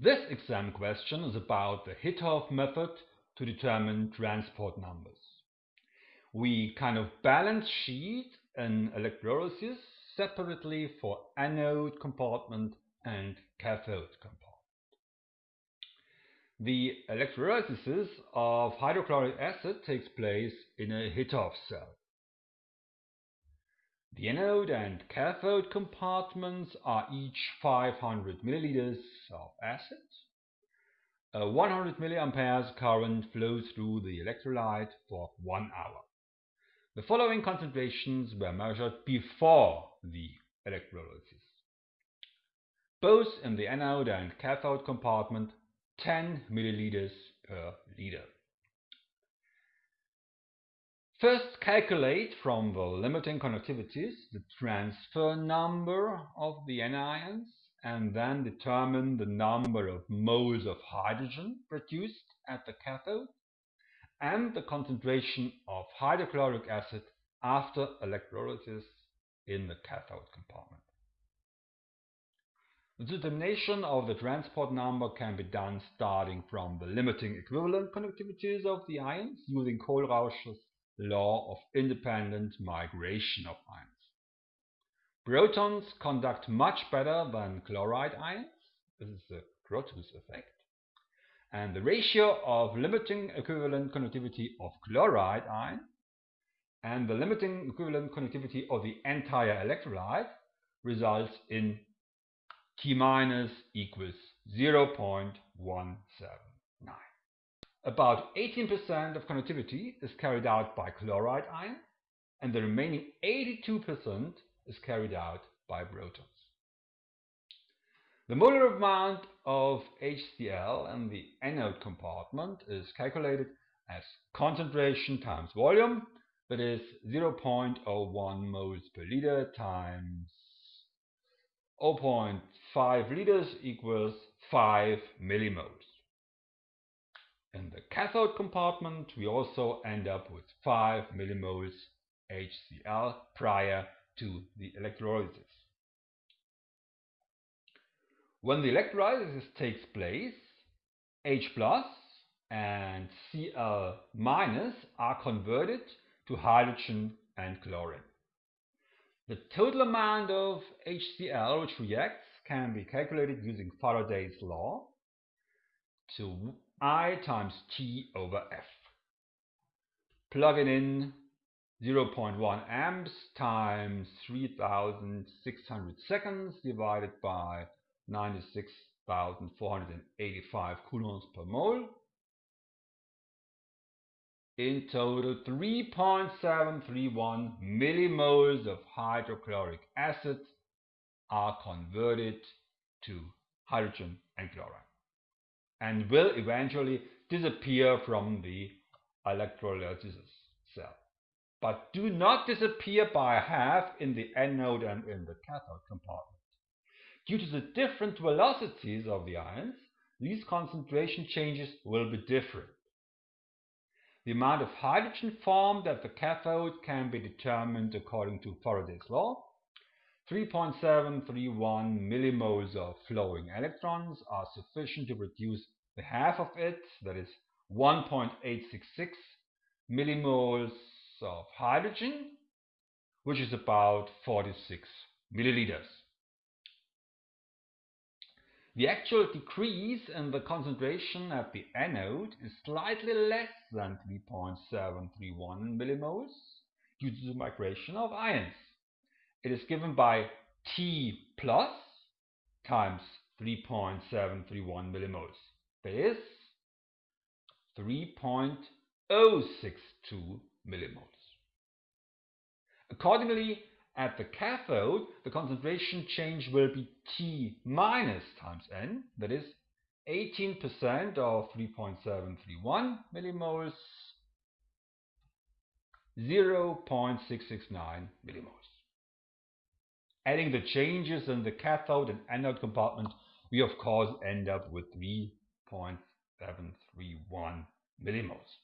This exam question is about the Hittorf method to determine transport numbers. We kind of balance sheet an electrolysis separately for anode compartment and cathode compartment. The electrolysis of hydrochloric acid takes place in a Hittorf cell. The anode and cathode compartments are each 500 milliliters of acid. A 100 milliamperes current flows through the electrolyte for one hour. The following concentrations were measured before the electrolysis. Both in the anode and cathode compartment 10 milliliters per liter. First calculate from the limiting conductivities the transfer number of the anions and then determine the number of moles of hydrogen produced at the cathode and the concentration of hydrochloric acid after electrolysis in the cathode compartment. The determination of the transport number can be done starting from the limiting equivalent conductivities of the ions using Kohlrausch's law of independent migration of ions. Protons conduct much better than chloride ions. This is the Grotthuss effect and the ratio of limiting equivalent conductivity of chloride ion and the limiting equivalent conductivity of the entire electrolyte results in T minus equals 0.179. About 18% of conductivity is carried out by chloride ion and the remaining 82% is carried out by protons. The molar amount of HCl in the anode compartment is calculated as concentration times volume, that is 0.01 moles per liter times 0.5 liters equals 5 millimoles. In the cathode compartment, we also end up with 5 millimoles HCl prior to the electrolysis. When the electrolysis takes place, H plus and Cl minus are converted to hydrogen and chlorine. The total amount of HCl which reacts can be calculated using Faraday's law to I times T over F. Plug it in 0.1 amps times 3600 seconds divided by 96,485 coulombs per mole. In total 3.731 millimoles of hydrochloric acid are converted to hydrogen and chlorine and will eventually disappear from the electrolysis cell. But do not disappear by half in the anode and in the cathode compartment. Due to the different velocities of the ions, these concentration changes will be different. The amount of hydrogen formed at the cathode can be determined according to Faraday's law. 3.731 millimoles of flowing electrons are sufficient to produce the half of it, that is 1.866 millimoles of hydrogen, which is about 46 milliliters. The actual decrease in the concentration at the anode is slightly less than 3.731 millimoles due to the migration of ions. It is given by T plus times 3.731 millimoles. That is 3.062 millimoles. Accordingly, at the cathode, the concentration change will be T minus times N, that is 18% of 3.731 millimoles, 0.669 millimoles. Adding the changes in the cathode and anode compartment, we of course end up with 3.731 millimoles.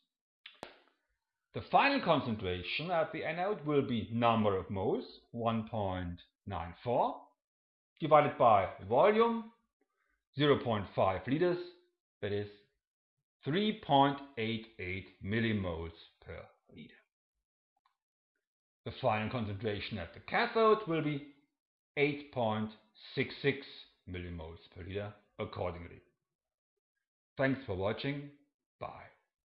The final concentration at the anode will be number of moles, 1.94, divided by volume, 0.5 liters, that is 3.88 millimoles per liter. The final concentration at the cathode will be 8.66 millimoles per liter accordingly. Thanks for watching. Bye.